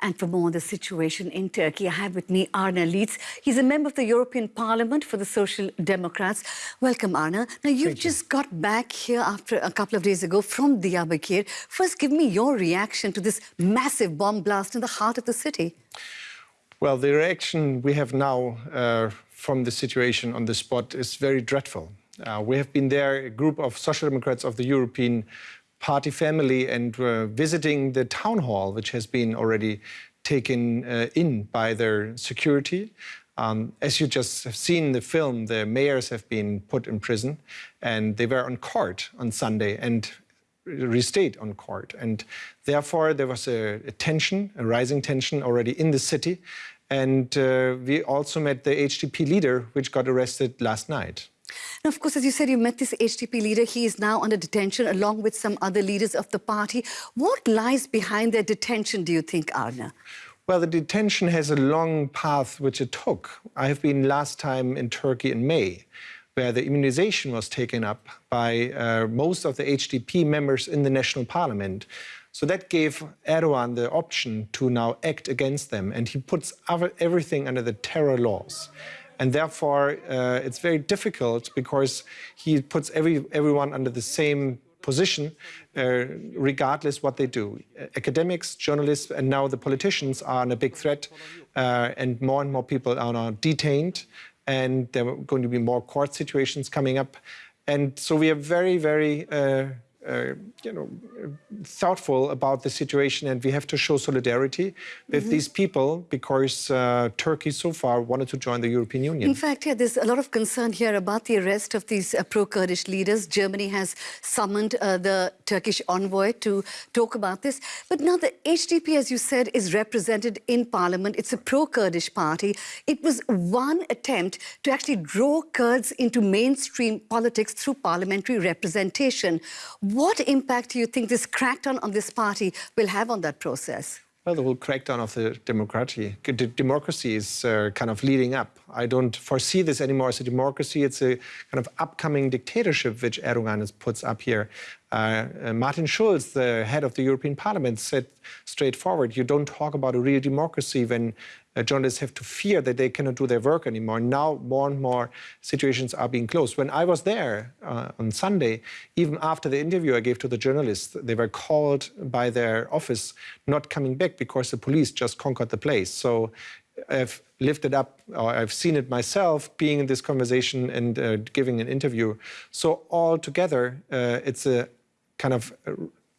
And for more on the situation in Turkey, I have with me Arne Lietz. He's a member of the European Parliament for the Social Democrats. Welcome, Arne. Now, you've Thank just you. got back here after a couple of days ago from Diyarbakir. First, give me your reaction to this massive bomb blast in the heart of the city. Well, the reaction we have now uh, from the situation on the spot is very dreadful. Uh, we have been there, a group of Social Democrats of the European Party family, and uh, visiting the town hall, which has been already taken uh, in by their security. Um, as you just have seen in the film, the mayors have been put in prison, and they were on court on Sunday and restayed on court. And therefore, there was a, a tension, a rising tension already in the city. And uh, we also met the HDP leader, which got arrested last night. Now, of course, as you said, you met this HDP leader. He is now under detention along with some other leaders of the party. What lies behind their detention, do you think, Arne? Well, the detention has a long path which it took. I have been last time in Turkey in May, where the immunization was taken up by uh, most of the HDP members in the national parliament. So that gave Erdogan the option to now act against them, and he puts everything under the terror laws. And therefore, uh, it's very difficult because he puts every, everyone under the same position, uh, regardless what they do. Academics, journalists, and now the politicians are in a big threat, uh, and more and more people are now detained, and there are going to be more court situations coming up. And so we are very, very uh, uh, you know, thoughtful about the situation, and we have to show solidarity with mm -hmm. these people because uh, Turkey so far wanted to join the European Union. In fact, yeah, there's a lot of concern here about the arrest of these uh, pro-Kurdish leaders. Germany has summoned uh, the Turkish envoy to talk about this. But now the HDP, as you said, is represented in parliament. It's a pro-Kurdish party. It was one attempt to actually draw Kurds into mainstream politics through parliamentary representation. What impact do you think this crackdown on this party will have on that process? Well, the whole crackdown of the democracy, democracy is uh, kind of leading up. I don't foresee this anymore as a democracy. It's a kind of upcoming dictatorship which Erdogan puts up here. Uh, uh, Martin Schulz, the head of the European Parliament, said straightforward, you don't talk about a real democracy when uh, journalists have to fear that they cannot do their work anymore. Now more and more situations are being closed. When I was there uh, on Sunday, even after the interview I gave to the journalists, they were called by their office not coming back because the police just conquered the place. So I've lifted up, or I've seen it myself, being in this conversation and uh, giving an interview. So altogether, uh, it's a kind of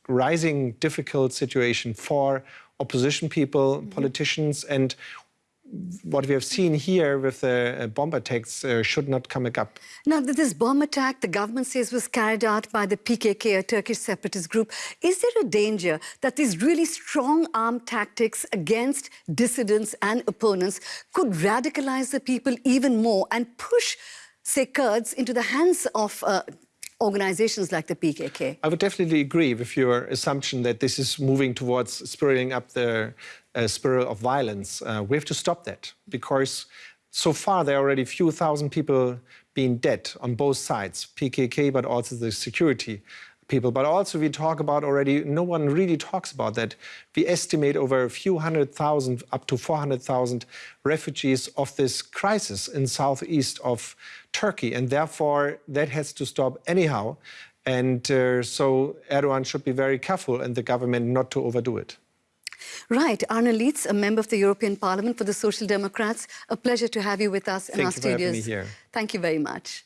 rising difficult situation for opposition people, mm -hmm. politicians, and what we have seen here with the uh, bomb attacks uh, should not come up. Now, this bomb attack, the government says, was carried out by the PKK, a Turkish separatist group. Is there a danger that these really strong arm tactics against dissidents and opponents could radicalize the people even more and push, say, Kurds into the hands of uh, organizations like the PKK? I would definitely agree with your assumption that this is moving towards spiraling up the uh, spiral of violence. Uh, we have to stop that because so far there are already a few thousand people being dead on both sides, PKK, but also the security people. But also we talk about already, no one really talks about that. We estimate over a few hundred thousand, up to 400,000 refugees of this crisis in southeast of Turkey. And therefore that has to stop anyhow. And uh, so Erdogan should be very careful and the government not to overdo it. Right. Arne Lietz, a member of the European Parliament for the Social Democrats. A pleasure to have you with us Thank in our studios. Thank you Thank you very much.